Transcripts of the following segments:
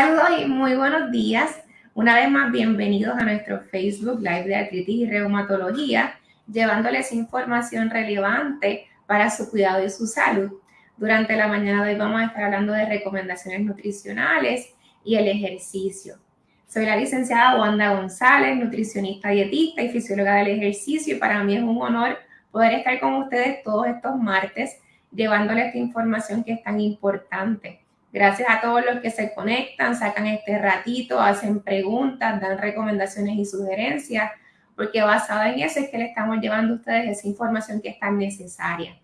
Saludos y muy buenos días. Una vez más, bienvenidos a nuestro Facebook Live de Artritis y Reumatología, llevándoles información relevante para su cuidado y su salud. Durante la mañana de hoy vamos a estar hablando de recomendaciones nutricionales y el ejercicio. Soy la licenciada Wanda González, nutricionista dietista y fisióloga del ejercicio y para mí es un honor poder estar con ustedes todos estos martes llevándoles esta información que es tan importante. Gracias a todos los que se conectan, sacan este ratito, hacen preguntas, dan recomendaciones y sugerencias, porque basada en eso es que le estamos llevando a ustedes esa información que es tan necesaria.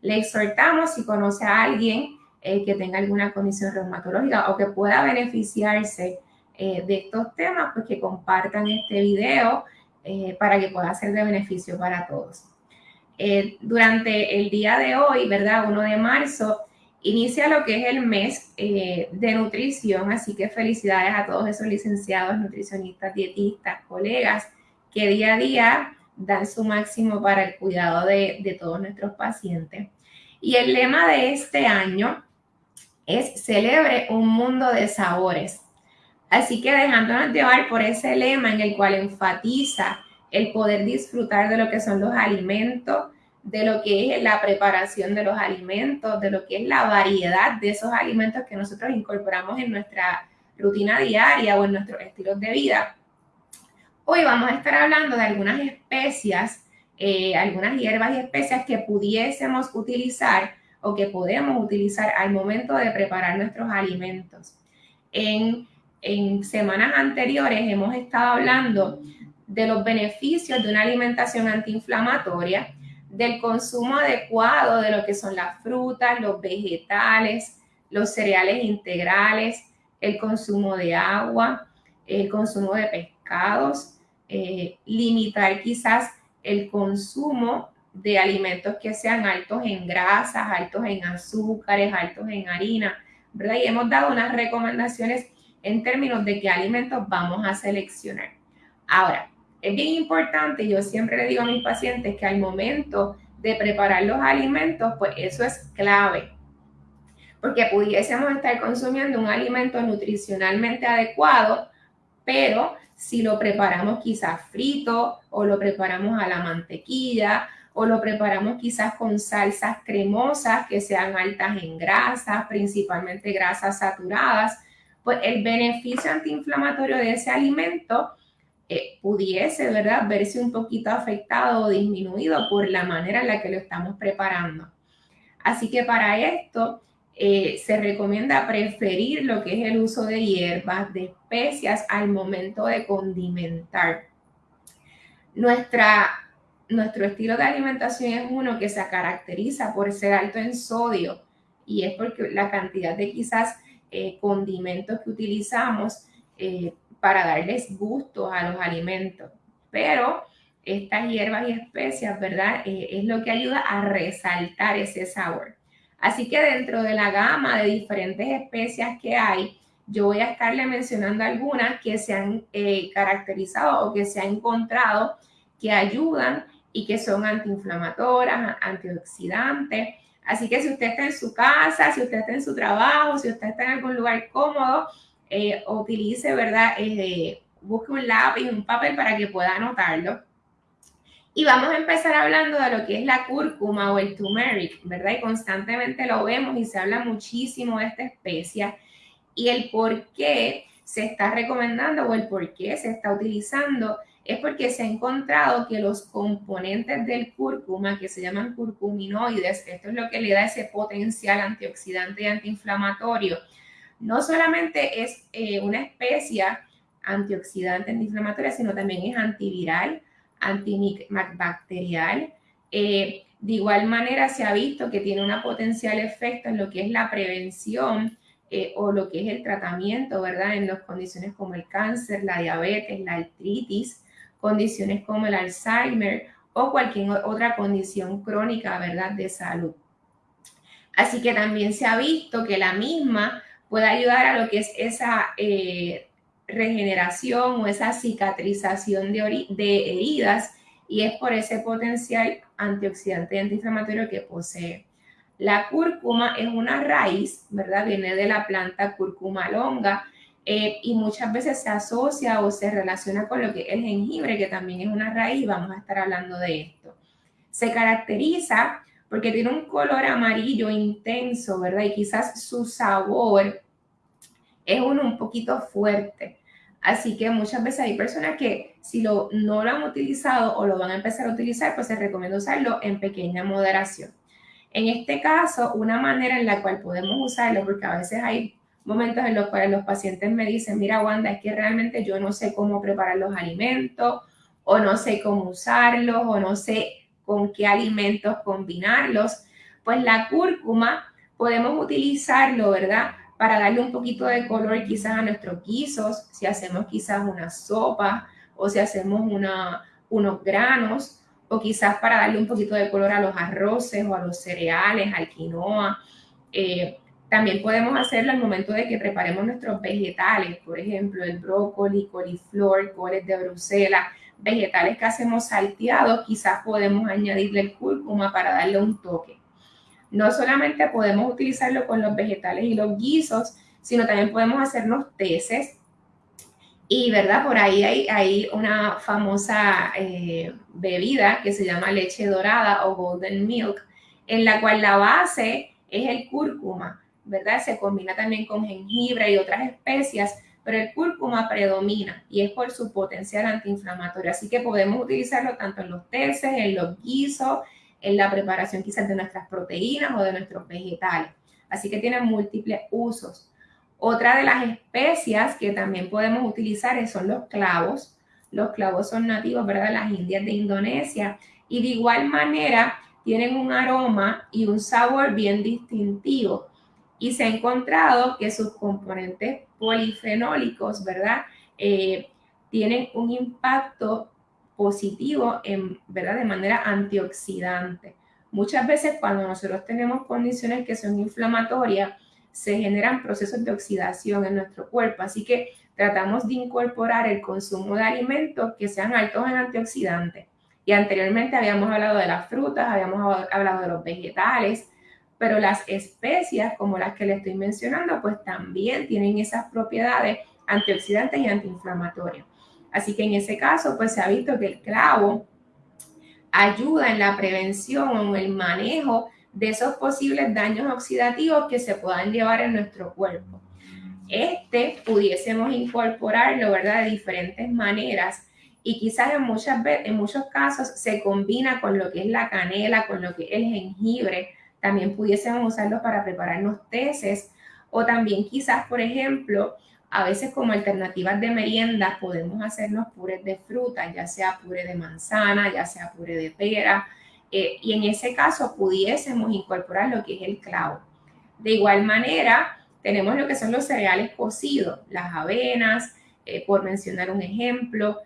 Le exhortamos si conoce a alguien eh, que tenga alguna condición reumatológica o que pueda beneficiarse eh, de estos temas, pues que compartan este video eh, para que pueda ser de beneficio para todos. durante el día de hoy, ¿verdad? 1 de marzo, inicia lo que es el mes de nutrición, así que felicidades a todos esos licenciados, nutricionistas, dietistas, colegas que día a día dan su máximo para el cuidado de, de todos nuestros pacientes. Y el lema de este año es celebre un mundo de sabores. Así que dejándonos llevar por ese lema en el cual enfatiza el poder disfrutar de lo que son los alimentos, de lo que es la preparación de los alimentos, de lo que es la variedad de esos alimentos que nosotros incorporamos en nuestra rutina diaria o en nuestros estilos de vida. Hoy vamos a estar hablando de algunas especias, eh, algunas hierbas y especias que pudiésemos utilizar o que podemos utilizar al momento de preparar nuestros alimentos. En, en semanas anteriores hemos estado hablando de los beneficios de una alimentación antiinflamatoria, del consumo adecuado de lo que son las frutas, los vegetales, los cereales integrales, el consumo de agua, el consumo de pescados, eh, limitar quizás el consumo de alimentos que sean altos en grasas, altos en azúcares, altos en harina, ¿verdad? Y hemos dado unas recomendaciones en términos de qué alimentos vamos a seleccionar. Ahora, es bien importante, yo siempre le digo a mis pacientes que al momento de preparar los alimentos, pues eso es clave, porque pudiésemos estar consumiendo un alimento nutricionalmente adecuado, pero si lo preparamos quizás frito o lo preparamos a la mantequilla o lo preparamos quizás con salsas cremosas que sean altas en grasas, principalmente grasas saturadas, pues el beneficio antiinflamatorio de ese alimento eh, pudiese, ¿verdad?, verse un poquito afectado o disminuido por la manera en la que lo estamos preparando. Así que para esto eh, se recomienda preferir lo que es el uso de hierbas, de especias al momento de condimentar. Nuestra nuestro estilo de alimentación es uno que se caracteriza por ser alto en sodio y es porque la cantidad de quizás eh, condimentos que utilizamos para darles gusto a los alimentos. Pero estas hierbas y especias, ¿verdad? Eh, es lo que ayuda a resaltar ese sabor. Así que dentro de la gama de diferentes especias que hay, yo voy a estarle mencionando algunas que se han caracterizado o que se han encontrado que ayudan y que son antiinflamatorias, antioxidantes. Así que si usted está en su casa, si usted está en su trabajo, si usted está en algún lugar cómodo, eh, utilice, ¿verdad? Eh, busque un lápiz, un papel para que pueda anotarlo. Y vamos a empezar hablando de lo que es la cúrcuma o el turmeric, ¿verdad? Y constantemente lo vemos y se habla muchísimo de esta especia y el por qué se está recomendando o el por qué se está utilizando es porque se ha encontrado que los componentes del cúrcuma, que se llaman curcuminoides, esto es lo que le da ese potencial antioxidante y antiinflamatorio, no solamente es eh, una especie antioxidante antiinflamatoria, sino también es antiviral, antibacterial. Eh, de igual manera se ha visto que tiene un potencial efecto en lo que es la prevención eh, o lo que es el tratamiento, ¿verdad? En las condiciones como el cáncer, la diabetes, la artritis, condiciones como el Alzheimer o cualquier otra condición crónica, ¿verdad?, de salud. Así que también se ha visto que la misma puede ayudar a lo que es esa eh, regeneración o esa cicatrización de, heridas y es por ese potencial antioxidante y antiinflamatorio que posee. La cúrcuma es una raíz, ¿verdad? Viene de la planta cúrcuma longa eh, y muchas veces se asocia o se relaciona con lo que es jengibre, que también es una raíz, vamos a estar hablando de esto. Se caracteriza porque tiene un color amarillo intenso, ¿verdad? Y quizás su sabor es uno un poquito fuerte. Así que muchas veces hay personas que si lo, no lo han utilizado o lo van a empezar a utilizar, pues se recomienda usarlo en pequeña moderación. En este caso, una manera en la cual podemos usarlo, porque a veces hay momentos en los cuales los pacientes me dicen, mira Wanda, es que realmente yo no sé cómo preparar los alimentos, o no sé cómo usarlos, o no sé con qué alimentos combinarlos. Pues la cúrcuma podemos utilizarlo, ¿verdad? Para darle un poquito de color quizás a nuestros guisos, si hacemos quizás una sopa o si hacemos unos granos o quizás para darle un poquito de color a los arroces o a los cereales, al quinoa. Eh, también podemos hacerlo al momento de que preparemos nuestros vegetales, por ejemplo, el brócoli, coliflor, coles de Bruselas, vegetales que hacemos salteados, quizás podemos añadirle el cúrcuma para darle un toque. No solamente podemos utilizarlo con los vegetales y los guisos, sino también podemos hacernos teces y, ¿verdad? Por ahí hay, una famosa eh, bebida que se llama leche dorada o golden milk, en la cual la base es el cúrcuma, ¿verdad? Se combina también con jengibre y otras especias, pero el cúrcuma predomina y es por su potencial antiinflamatorio. Así que podemos utilizarlo tanto en los teces, en los guisos, en la preparación quizás de nuestras proteínas o de nuestros vegetales. Así que tiene múltiples usos. Otra de las especias que también podemos utilizar son los clavos. Los clavos son nativos, ¿verdad?, de las Indias de Indonesia y de igual manera tienen un aroma y un sabor bien distintivo. Y se ha encontrado que sus componentes polifenólicos, ¿verdad?, eh, tienen un impacto positivo en, ¿verdad? de manera antioxidante. Muchas veces cuando nosotros tenemos condiciones que son inflamatorias, se generan procesos de oxidación en nuestro cuerpo. Así que tratamos de incorporar el consumo de alimentos que sean altos en antioxidantes. Y anteriormente habíamos hablado de las frutas, habíamos hablado de los vegetales, pero las especias como las que le estoy mencionando, pues también tienen esas propiedades antioxidantes y antiinflamatorias. Así que en ese caso, pues se ha visto que el clavo ayuda en la prevención o en el manejo de esos posibles daños oxidativos que se puedan llevar en nuestro cuerpo. Este pudiésemos incorporarlo, ¿verdad?, de diferentes maneras y quizás en, muchas en muchos casos se combina con lo que es la canela, con lo que es el jengibre. También pudiésemos usarlo para prepararnos teces o también quizás, por ejemplo, a veces como alternativas de merienda podemos hacernos purés de fruta, ya sea puré de manzana, ya sea puré de pera, eh, y en ese caso pudiésemos incorporar lo que es el clavo. De igual manera, tenemos lo que son los cereales cocidos, las avenas, eh, por mencionar un ejemplo.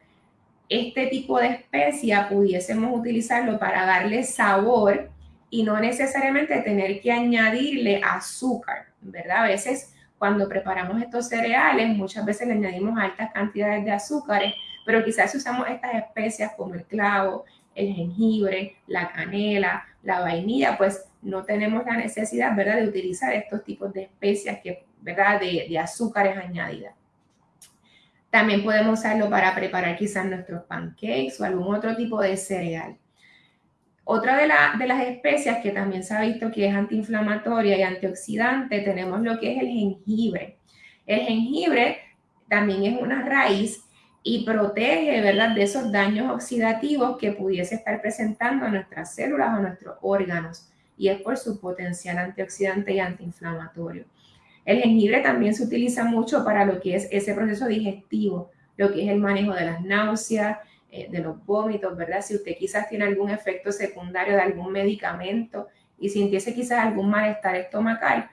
Este tipo de especia pudiésemos utilizarlo para darle sabor y no necesariamente tener que añadirle azúcar, ¿verdad? A veces cuando preparamos estos cereales, muchas veces le añadimos altas cantidades de azúcares, pero quizás si usamos estas especias como el clavo, el jengibre, la canela, la vainilla, pues no tenemos la necesidad, ¿verdad?, de utilizar estos tipos de especias, que, ¿verdad?, de, de azúcares añadidas. También podemos usarlo para preparar quizás nuestros pancakes o algún otro tipo de cereal. Otra de, las especias que también se ha visto que es antiinflamatoria y antioxidante, tenemos lo que es el jengibre. El jengibre también es una raíz y protege, ¿verdad?, de esos daños oxidativos que pudiese estar presentando a nuestras células o nuestros órganos. Y es por su potencial antioxidante y antiinflamatorio. El jengibre también se utiliza mucho para lo que es ese proceso digestivo, lo que es el manejo de las náuseas, eh, de los vómitos, ¿verdad? Si usted quizás tiene algún efecto secundario de algún medicamento y sintiese quizás algún malestar estomacal,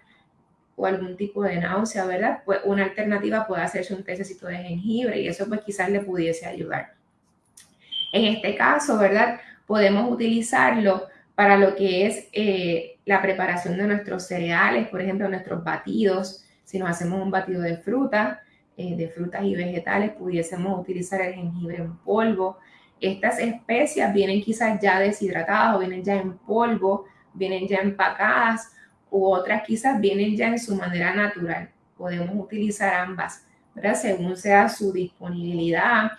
o algún tipo de náusea, ¿verdad? Pues una alternativa puede hacerse un tececito de jengibre y eso pues quizás le pudiese ayudar. En este caso, ¿verdad? Podemos utilizarlo para lo que es eh, la preparación de nuestros cereales, por ejemplo, nuestros batidos. Si nos hacemos un batido de fruta, eh, de frutas y vegetales, pudiésemos utilizar el jengibre en polvo. Estas especias vienen quizás ya deshidratadas o vienen ya en polvo, vienen ya empacadas u otras quizás vienen ya en su manera natural. Podemos utilizar ambas ¿verdad? Según sea su disponibilidad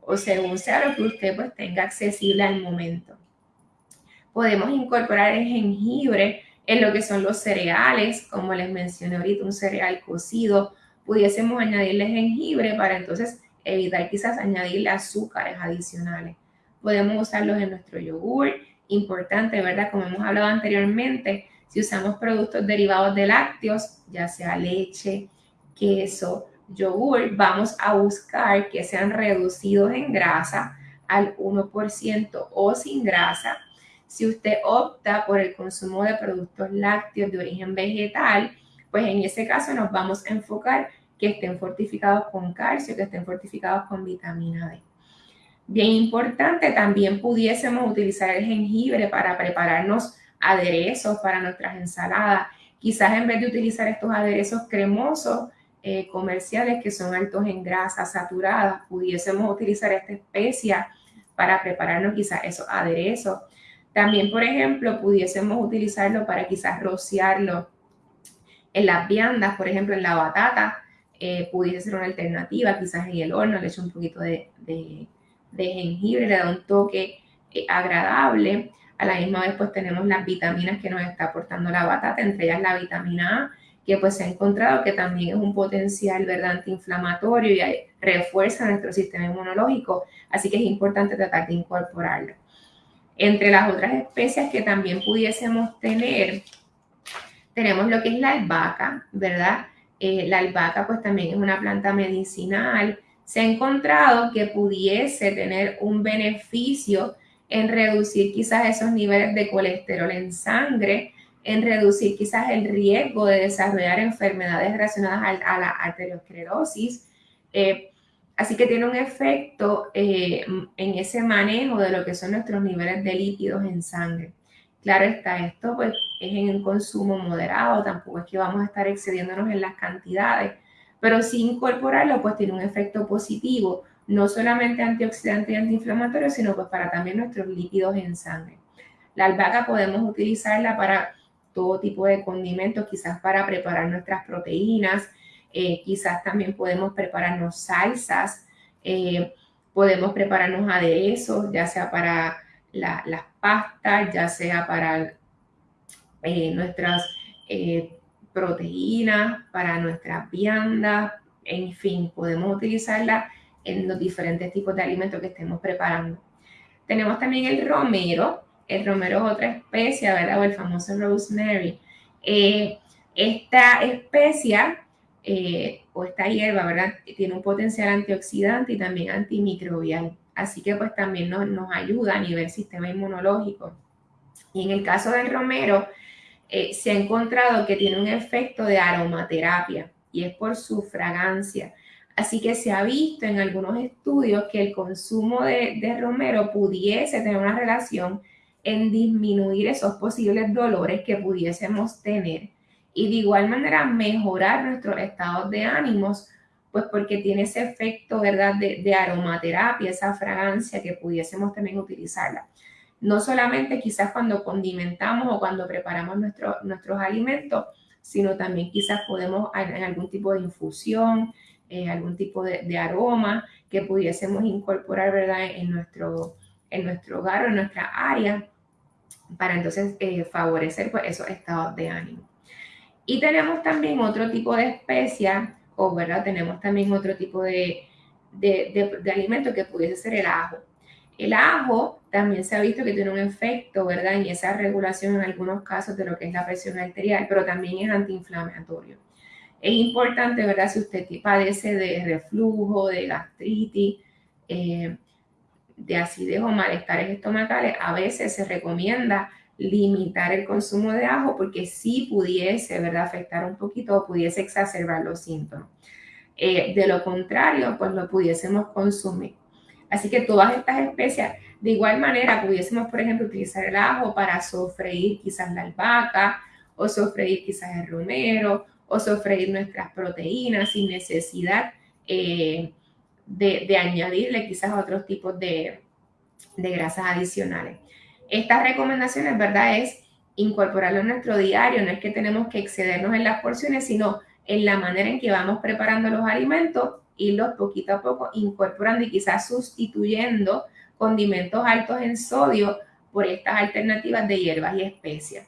o según sea lo que usted pues tenga accesible al momento. Podemos incorporar el jengibre en lo que son los cereales, como les mencioné ahorita, un cereal cocido, pudiésemos añadirle jengibre para entonces evitar quizás añadirle azúcares adicionales. Podemos usarlos en nuestro yogur, importante, ¿verdad? Como hemos hablado anteriormente, si usamos productos derivados de lácteos, ya sea leche, queso, yogur, vamos a buscar que sean reducidos en grasa al 1% o sin grasa. Si usted opta por el consumo de productos lácteos de origen vegetal, pues en ese caso nos vamos a enfocar que estén fortificados con calcio, que estén fortificados con vitamina D. Bien importante, también pudiésemos utilizar el jengibre para prepararnos aderezos para nuestras ensaladas. Quizás en vez de utilizar estos aderezos cremosos eh, comerciales que son altos en grasas saturadas, pudiésemos utilizar esta especia para prepararnos quizás esos aderezos. También, por ejemplo, pudiésemos utilizarlo para quizás rociarlo en las viandas, por ejemplo, en la batata, eh, pudiese ser una alternativa, quizás en el horno le echo un poquito de, jengibre, le da un toque eh, agradable. A la misma vez, pues tenemos las vitaminas que nos está aportando la batata, entre ellas la vitamina A, que pues se ha encontrado que también es un potencial, ¿verdad?, antiinflamatorio y refuerza nuestro sistema inmunológico, así que es importante tratar de incorporarlo. Entre las otras especias que también pudiésemos tener, tenemos lo que es la albahaca, ¿verdad? Eh, la albahaca pues también es una planta medicinal. Se ha encontrado que pudiese tener un beneficio en reducir quizás esos niveles de colesterol en sangre, en reducir quizás el riesgo de desarrollar enfermedades relacionadas a, la arteriosclerosis. Eh, así que tiene un efecto eh, en ese manejo de lo que son nuestros niveles de lípidos en sangre. Claro está, esto pues es en un consumo moderado, tampoco es que vamos a estar excediéndonos en las cantidades, pero sin incorporarlo pues tiene un efecto positivo, no solamente antioxidante y antiinflamatorio, sino pues para también nuestros lípidos en sangre. La albahaca podemos utilizarla para todo tipo de condimentos, quizás para preparar nuestras proteínas, eh, quizás también podemos prepararnos salsas, eh, podemos prepararnos aderezos, ya sea para las pastas, ya sea para eh, nuestras eh, proteínas, para nuestras viandas, en fin, podemos utilizarla en los diferentes tipos de alimentos que estemos preparando. Tenemos también el romero. El romero es otra especia, ¿verdad? O el famoso rosemary. Eh, esta especia o esta hierba, ¿verdad? Tiene un potencial antioxidante y también antimicrobial. Así que pues también nos, ayuda a nivel sistema inmunológico. Y en el caso del romero, eh, se ha encontrado que tiene un efecto de aromaterapia y es por su fragancia. Así que se ha visto en algunos estudios que el consumo de, de romero pudiese tener una relación en disminuir esos posibles dolores que pudiésemos tener y de igual manera mejorar nuestros estados de ánimos pues porque tiene ese efecto, ¿verdad?, de, aromaterapia, esa fragancia que pudiésemos también utilizarla. No solamente quizás cuando condimentamos o cuando preparamos nuestros alimentos, sino también quizás podemos en algún tipo de infusión, eh, algún tipo de, aroma que pudiésemos incorporar, ¿verdad?, en nuestro, en nuestro hogar o en nuestra área para entonces eh, favorecer pues, esos estados de ánimo. Y tenemos también otro tipo de especias o ¿verdad? Tenemos también otro tipo de, de, de, alimento que pudiese ser el ajo. El ajo también se ha visto que tiene un efecto, ¿verdad? En esa regulación en algunos casos de lo que es la presión arterial, pero también es antiinflamatorio. Es importante, ¿verdad? Si usted padece de reflujo, de gastritis, eh, de acidez o malestares estomacales, a veces se recomienda limitar el consumo de ajo porque sí pudiese, ¿verdad?, afectar un poquito o pudiese exacerbar los síntomas. Eh, de lo contrario, pues lo pudiésemos consumir. Así que todas estas especias, de igual manera, pudiésemos, por ejemplo, utilizar el ajo para sofreír quizás la albahaca, o sofreír quizás el romero, o sofreír nuestras proteínas sin necesidad eh, de, añadirle quizás otros tipos de grasas adicionales. Estas recomendaciones, ¿verdad? Es incorporarlo en nuestro diario, no es que tenemos que excedernos en las porciones, sino en la manera en que vamos preparando los alimentos, y los poquito a poco incorporando y quizás sustituyendo condimentos altos en sodio por estas alternativas de hierbas y especias.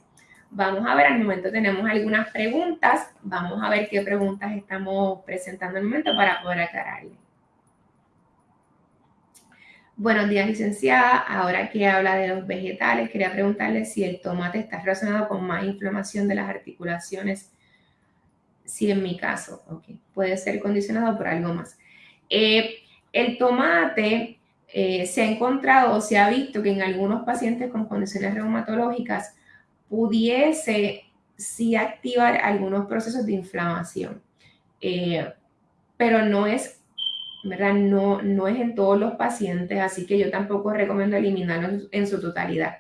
Vamos a ver, al momento tenemos algunas preguntas. Vamos a ver qué preguntas estamos presentando el momento para poder aclararle. Buenos días, licenciada. Ahora que habla de los vegetales, quería preguntarle si el tomate está relacionado con más inflamación de las articulaciones. Sí, en mi caso, ok. Puede ser condicionado por algo más. Eh, el tomate eh, se ha encontrado o se ha visto que en algunos pacientes con condiciones reumatológicas pudiese sí activar algunos procesos de inflamación, eh, pero no es, ¿verdad? No, no es en todos los pacientes, así que yo tampoco recomiendo eliminarlo en su totalidad.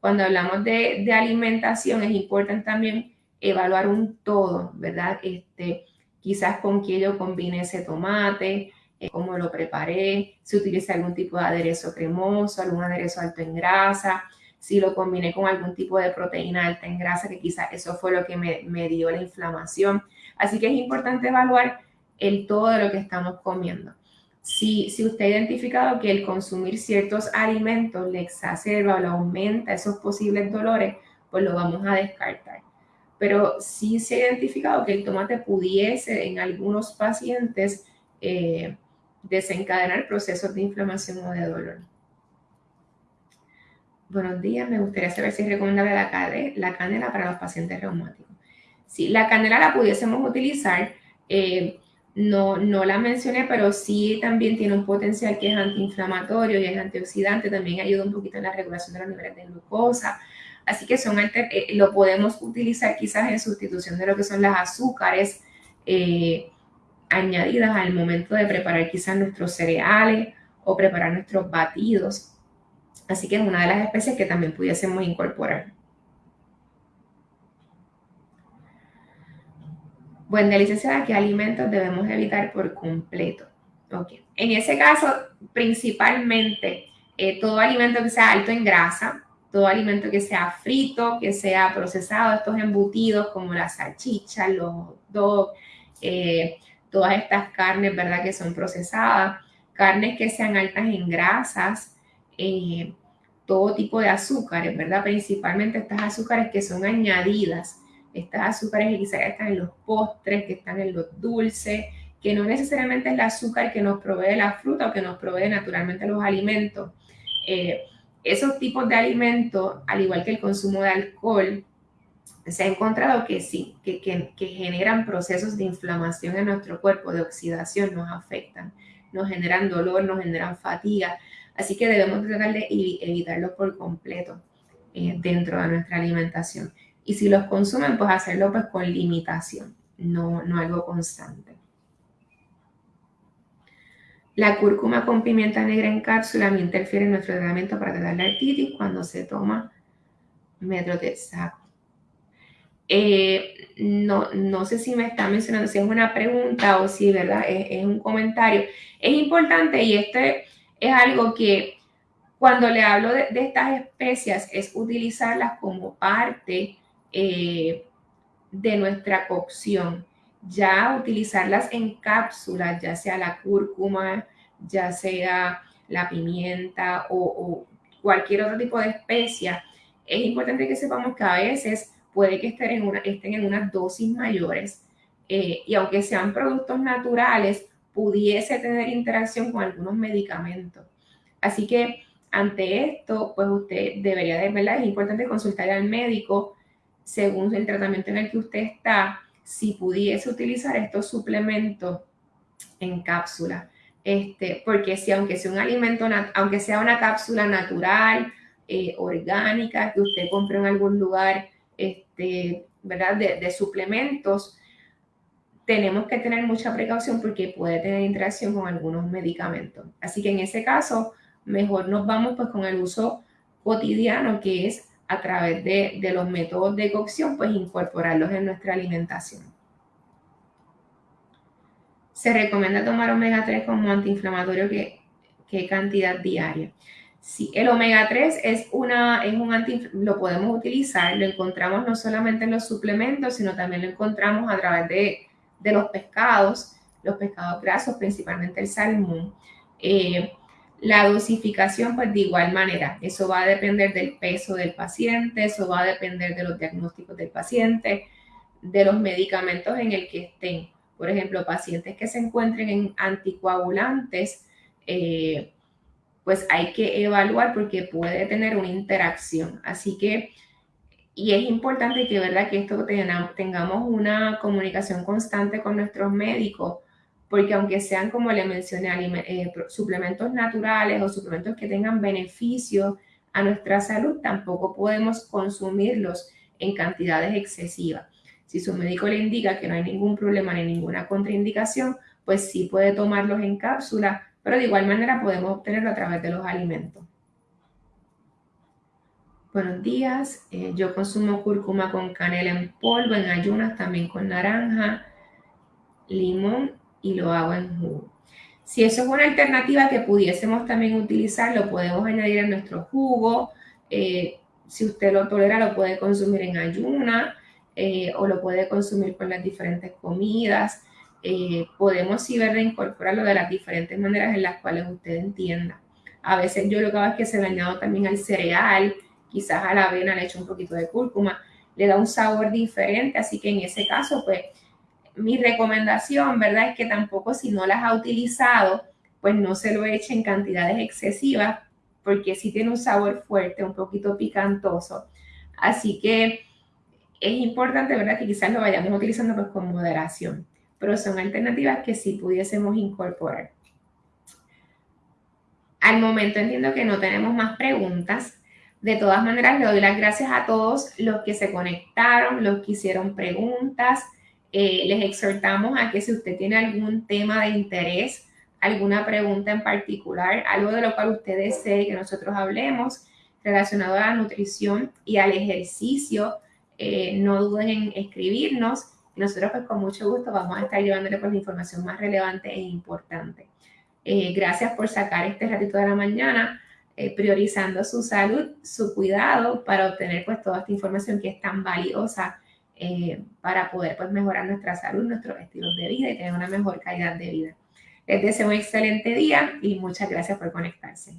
Cuando hablamos de, de alimentación es importante también evaluar un todo, ¿verdad? Este, quizás con qué yo combine ese tomate, eh, cómo lo preparé, si utilicé algún tipo de aderezo cremoso, algún aderezo alto en grasa, si lo combiné con algún tipo de proteína alta en grasa, que quizás eso fue lo que me, me dio la inflamación. Así que es importante evaluar el todo de lo que estamos comiendo. Si, si, usted ha identificado que el consumir ciertos alimentos le exacerba o le aumenta esos posibles dolores, pues lo vamos a descartar. Pero sí se ha identificado que el tomate pudiese en algunos pacientes eh, desencadenar procesos de inflamación o de dolor. Buenos días, me gustaría saber si es recomendable la, canela para los pacientes reumáticos. Si la canela la pudiésemos utilizar, eh, no, no la mencioné, pero sí también tiene un potencial que es antiinflamatorio y es antioxidante, también ayuda un poquito en la regulación de los niveles de glucosa. Así que son eh, lo podemos utilizar quizás en sustitución de lo que son las azúcares. Eh, añadidas al momento de preparar quizás nuestros cereales o preparar nuestros batidos. Así que es una de las especies que también pudiésemos incorporar. Buen día, licenciada, ¿qué alimentos debemos evitar por completo? Ok. En ese caso, principalmente, eh, todo alimento que sea alto en grasa, todo alimento que sea frito, que sea procesado, estos embutidos como la salchicha, los dogs, eh, todas estas carnes, ¿verdad? Que son procesadas, carnes que sean altas en grasas, eh, todo tipo de azúcares, ¿verdad? Principalmente estas azúcares que son añadidas, estas azúcares que quizás están en los postres, que están en los dulces, que no necesariamente es el azúcar que nos provee la fruta o que nos provee naturalmente los alimentos. Eh, esos tipos de alimentos, al igual que el consumo de alcohol, se ha encontrado que sí, que, generan procesos de inflamación en nuestro cuerpo, de oxidación, nos afectan, nos generan dolor, nos generan fatiga. Así que debemos tratar de evitarlos por completo eh, dentro de nuestra alimentación. Y si los consumen, pues hacerlo pues con limitación, no, no algo constante. La cúrcuma con pimienta negra en cápsula me interfiere en nuestro tratamiento para tratar la artritis cuando se toma metronidazol. Eh, no, no sé si me está mencionando, si es una pregunta o si ¿verdad? Es, un comentario. Es importante y este es algo que cuando le hablo de, estas especias es utilizarlas como parte eh, de nuestra cocción. Ya utilizarlas en cápsulas, ya sea la cúrcuma, ya sea la pimienta o, cualquier otro tipo de especia, es importante que sepamos que a veces puede que estén en, una, estén en unas dosis mayores eh, y aunque sean productos naturales, pudiese tener interacción con algunos medicamentos. Así que ante esto, pues usted debería de, ¿verdad? Es importante consultar al médico según el tratamiento en el que usted está, si pudiese utilizar estos suplementos en cápsula. Este, porque si aunque sea un alimento, aunque sea una cápsula natural, eh, orgánica, que usted compre en algún lugar, este, ¿verdad? De, suplementos, tenemos que tener mucha precaución porque puede tener interacción con algunos medicamentos. Así que en ese caso, mejor nos vamos pues con el uso cotidiano, que es a través de, de los métodos de cocción, pues incorporarlos en nuestra alimentación. Se recomienda tomar omega 3 como antiinflamatorio, ¿qué, qué cantidad diaria? Sí, el omega 3 es, una, es un anti, lo podemos utilizar, lo encontramos no solamente en los suplementos, sino también lo encontramos a través de, de los pescados, los pescados grasos, principalmente el salmón. Eh, la dosificación, pues de igual manera, eso va a depender del peso del paciente, eso va a depender de los diagnósticos del paciente, de los medicamentos en el que estén. Por ejemplo, pacientes que se encuentren en anticoagulantes, eh, pues hay que evaluar porque puede tener una interacción. Así que, y es importante que, ¿verdad? que esto tengamos una comunicación constante con nuestros médicos porque aunque sean, como le mencioné, eh, suplementos naturales o suplementos que tengan beneficios a nuestra salud, tampoco podemos consumirlos en cantidades excesivas. Si su médico le indica que no hay ningún problema ni ninguna contraindicación, pues sí puede tomarlos en cápsula, pero de igual manera podemos obtenerlo a través de los alimentos. Buenos días, eh, yo consumo cúrcuma con canela en polvo, en ayunas, también con naranja, limón y lo hago en jugo. Si eso es una alternativa que pudiésemos también utilizar, lo podemos añadir en nuestro jugo. Eh, si usted lo tolera, lo puede consumir en ayuna eh, o lo puede consumir con las diferentes comidas. Eh, podemos sí ver incorporarlo de las diferentes maneras en las cuales usted entienda. A veces yo lo que hago es que se le añado también al cereal, quizás a la avena le echo un poquito de cúrcuma, le da un sabor diferente, así que en ese caso, pues mi recomendación, ¿verdad? Es que tampoco si no las ha utilizado, pues no se lo eche en cantidades excesivas, porque sí tiene un sabor fuerte, un poquito picantoso. Así que es importante, ¿verdad? Que quizás lo vayamos utilizando pues con moderación, pero son alternativas que sí pudiésemos incorporar. Al momento entiendo que no tenemos más preguntas. De todas maneras, le doy las gracias a todos los que se conectaron, los que hicieron preguntas. Eh, les exhortamos a que si usted tiene algún tema de interés, alguna pregunta en particular, algo de lo cual usted desee que nosotros hablemos relacionado a la nutrición y al ejercicio, eh, no duden en escribirnos. Nosotros pues con mucho gusto vamos a estar llevándole pues la información más relevante e importante. Eh, gracias por sacar este ratito de la mañana, priorizando su salud, su cuidado para obtener pues toda esta información que es tan valiosa eh, para poder pues, mejorar nuestra salud, nuestros estilos de vida y tener una mejor calidad de vida. Les deseo un excelente día y muchas gracias por conectarse.